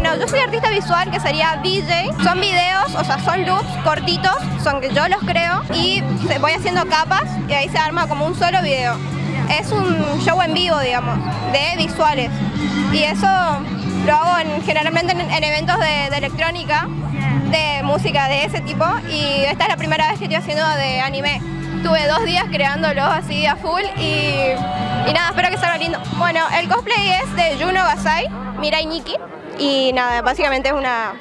Bueno, yo soy artista visual, que sería DJ. Son videos, o sea, son loops cortitos, son que yo los creo y voy haciendo capas y ahí se arma como un solo video. Es un show en vivo, digamos, de visuales. Y eso lo hago generalmente en, eventos de, electrónica, de música de ese tipo. Y esta es la primera vez que estoy haciendo de anime. Tuve dos días creándolo así a full y, nada, espero que salga lindo. Bueno, el cosplay es de Juno Gasai, Mirai Nikki. Y nada, básicamente es una,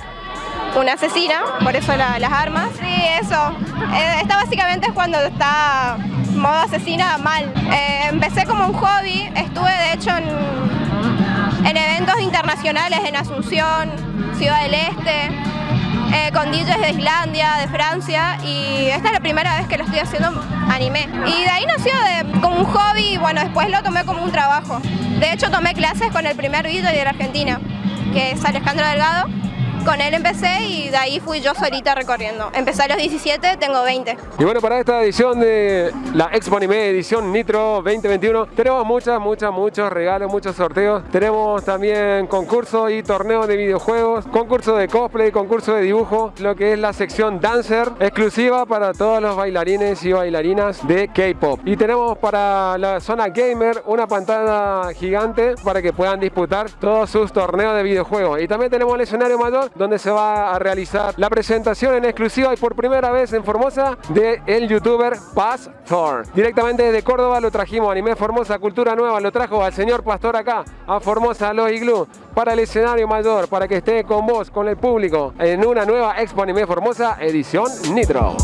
una asesina, por eso las armas. Sí, eso. Eh, esta básicamente es cuando está modo asesina mal. Eh, empecé como un hobby, estuve de hecho en, en, eventos internacionales en Asunción, Ciudad del Este, eh, con DJs de Islandia, de Francia y esta es la primera vez que lo estoy haciendo anime. Y de ahí nació de, como un hobby y bueno, después lo tomé como un trabajo. De hecho tomé clases con el primer DJ de la Argentina que es Alejandro Delgado. Con él empecé y de ahí fui yo solita recorriendo. Empecé a los 17, tengo 20. Y bueno, para esta edición de la Expo Anime Edición Nitro 2021 tenemos muchas, muchas, muchos regalos, muchos sorteos. Tenemos también concursos y torneos de videojuegos, concurso de cosplay, concurso de dibujo, lo que es la sección Dancer, exclusiva para todos los bailarines y bailarinas de K-Pop. Y tenemos para la zona gamer una pantalla gigante para que puedan disputar todos sus torneos de videojuegos. Y también tenemos el escenario mayor donde se va a realizar la presentación en exclusiva y por primera vez en Formosa de el youtuber Paz. Directamente desde Córdoba lo trajimos, Anime Formosa, Cultura Nueva, lo trajo al señor Pastor acá, a Formosa, Los Iglú, para el escenario mayor, para que esté con vos, con el público, en una nueva Expo Anime Formosa, edición Nitro.